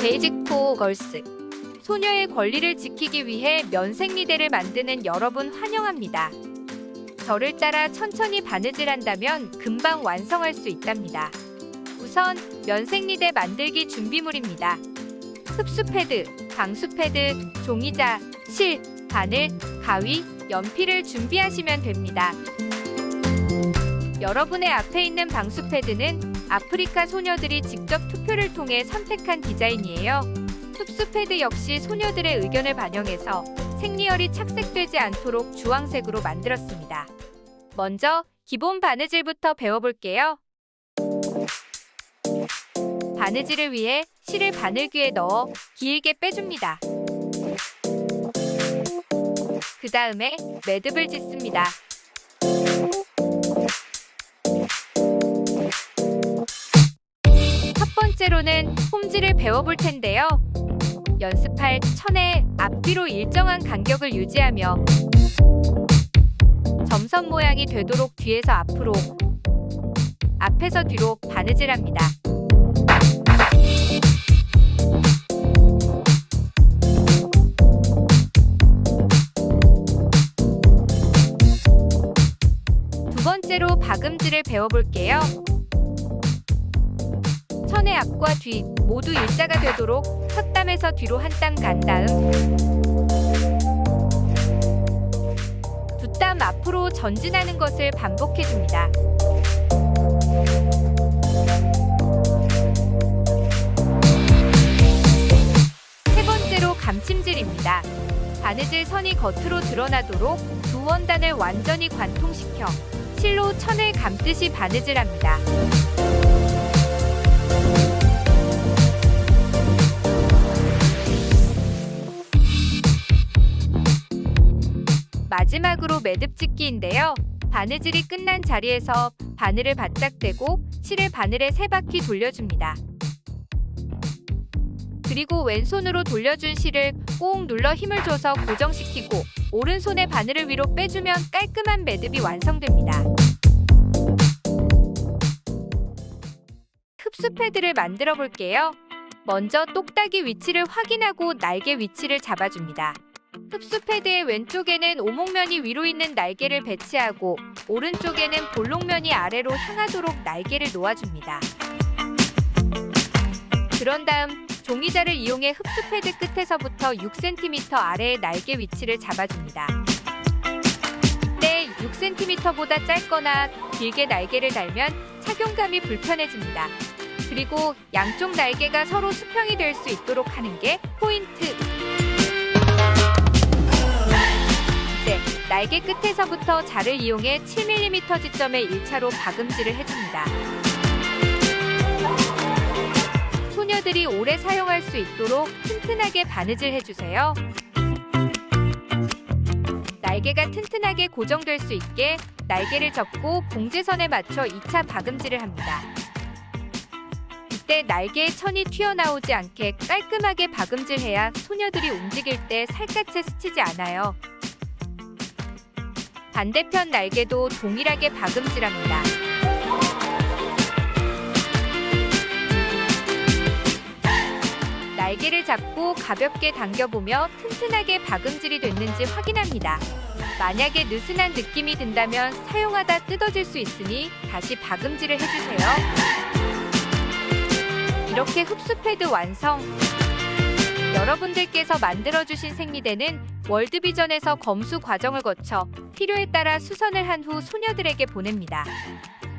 Basic for Girls 소녀의 권리를 지키기 위해 면생리대를 만드는 여러분 환영합니다. 저를 따라 천천히 바느질 한다면 금방 완성할 수 있답니다. 우선 면생리대 만들기 준비물입니다. 흡수 패드, 방수 패드, 종이자, 실, 바늘, 가위, 연필을 준비하시면 됩니다. 여러분의 앞에 있는 방수 패드는 아프리카 소녀들이 직접 투표를 통해 선택한 디자인이에요. 흡수 패드 역시 소녀들의 의견을 반영해서 생리혈이 착색되지 않도록 주황색으로 만들었습니다. 먼저 기본 바느질부터 배워볼게요. 바느질을 위해 실을 바늘귀에 넣어 길게 빼줍니다. 그 다음에 매듭을 짓습니다. 번째로는 홈질을 배워볼 텐데요. 연습할 천의 앞뒤로 일정한 간격을 유지하며 점선 모양이 되도록 뒤에서 앞으로 앞에서 뒤로 바느질합니다. 두 번째로 박음질을 배워볼게요. 천의 앞과 뒤 모두 일자가 되도록 첫 땀에서 뒤로 한 땀 간 다음 두 땀 앞으로 전진하는 것을 반복해줍니다. 세 번째로 감침질입니다. 바느질 선이 겉으로 드러나도록 두 원단을 완전히 관통시켜 실로 천을 감듯이 바느질합니다. 마지막으로 매듭 짓기인데요. 바느질이 끝난 자리에서 바늘을 바짝 대고 실을 바늘에 세 바퀴 돌려줍니다. 그리고 왼손으로 돌려준 실을 꼭 눌러 힘을 줘서 고정시키고 오른손의 바늘을 위로 빼주면 깔끔한 매듭이 완성됩니다. 흡수 패드를 만들어 볼게요. 먼저 똑딱이 위치를 확인하고 날개 위치를 잡아줍니다. 흡수 패드의 왼쪽에는 오목면이 위로 있는 날개를 배치하고 오른쪽에는 볼록면이 아래로 향하도록 날개를 놓아줍니다. 그런 다음 종이자를 이용해 흡수 패드 끝에서부터 6cm 아래의 날개 위치를 잡아줍니다. 이때 6cm보다 짧거나 길게 날개를 달면 착용감이 불편해집니다. 그리고 양쪽 날개가 서로 수평이 될 수 있도록 하는 게 포인트! 날개 끝에서부터 자를 이용해 7mm 지점에 1차로 박음질을 해줍니다. 소녀들이 오래 사용할 수 있도록 튼튼하게 바느질 해주세요. 날개가 튼튼하게 고정될 수 있게 날개를 접고 봉제선에 맞춰 2차 박음질을 합니다. 이때 날개의 천이 튀어나오지 않게 깔끔하게 박음질해야 소녀들이 움직일 때 살갗에 스치지 않아요. 반대편 날개도 동일하게 박음질합니다. 날개를 잡고 가볍게 당겨보며 튼튼하게 박음질이 됐는지 확인합니다. 만약에 느슨한 느낌이 든다면 사용하다 뜯어질 수 있으니 다시 박음질을 해주세요. 이렇게 흡수 패드 완성! 여러분들께서 만들어주신 생리대는 월드비전에서 검수 과정을 거쳐 필요에 따라 수선을 한 후 소녀들에게 보냅니다.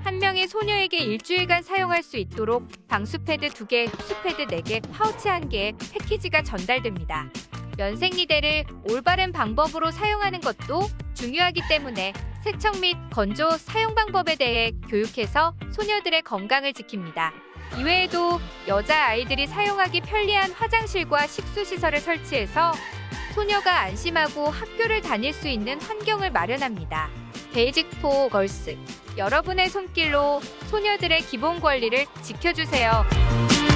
한 명의 소녀에게 일주일간 사용할 수 있도록 방수패드 2개, 흡수패드 4개, 파우치 1개의 패키지가 전달됩니다. 면생리대를 올바른 방법으로 사용하는 것도 중요하기 때문에 세척 및 건조 사용 방법에 대해 교육해서 소녀들의 건강을 지킵니다. 이외에도 여자아이들이 사용하기 편리한 화장실과 식수시설을 설치해서 소녀가 안심하고 학교를 다닐 수 있는 환경을 마련합니다. Basic for Girls 여러분의 손길로 소녀들의 기본 권리를 지켜주세요.